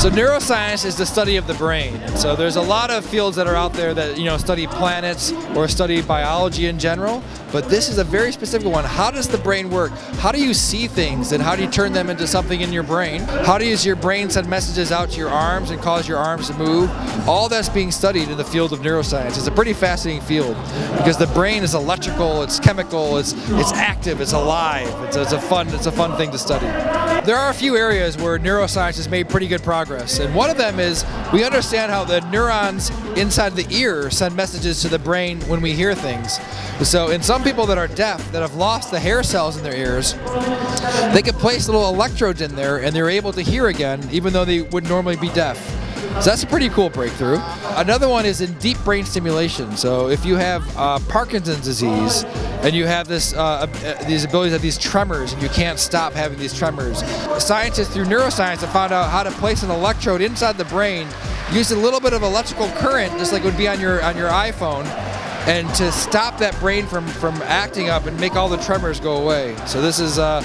So neuroscience is the study of the brain. So there's a lot of fields that are out there that you know study planets or study biology in general, but this is a very specific one. How does the brain work? How do you see things and how do you turn them into something in your brain? How does your brain send messages out to your arms and cause your arms to move? All that's being studied in the field of neuroscience. It's a pretty fascinating field because the brain is electrical, it's chemical, it's it's active, it's alive. It's, it's a fun it's a fun thing to study. There are a few areas where neuroscience has made pretty good progress progress. And one of them is we understand how the neurons inside the ear send messages to the brain when we hear things. So in some people that are deaf, that have lost the hair cells in their ears, they can place little electrodes in there and they're able to hear again, even though they would normally be deaf. So that's a pretty cool breakthrough. Another one is in deep brain stimulation. So if you have uh, Parkinson's disease and you have this uh, uh, these abilities of these tremors and you can't stop having these tremors, scientists through neuroscience have found out how to place an electrode inside the brain, use a little bit of electrical current, just like it would be on your on your iPhone, and to stop that brain from, from acting up and make all the tremors go away. So this is uh,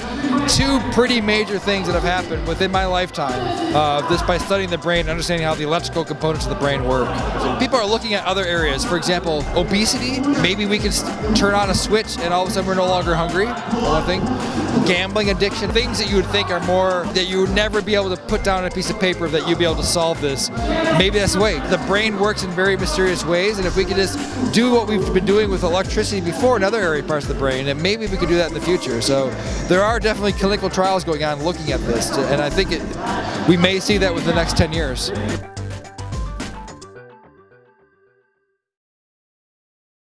two pretty major things that have happened within my lifetime, uh, by studying the brain and understanding how the electrical components of the brain work. People are looking at other areas. For example, obesity. Maybe we can turn on a switch and all of a sudden we're no longer hungry, one thing. Gambling addiction, things that you would think are more, that you would never be able to put down on a piece of paper that you'd be able to solve this. Maybe that's the way. The brain works in very mysterious ways and if we could just do what we've been doing with electricity before in other area parts of the brain, and maybe we could do that in the future. So there are definitely clinical trials going on looking at this, and I think it, we may see that within the next 10 years.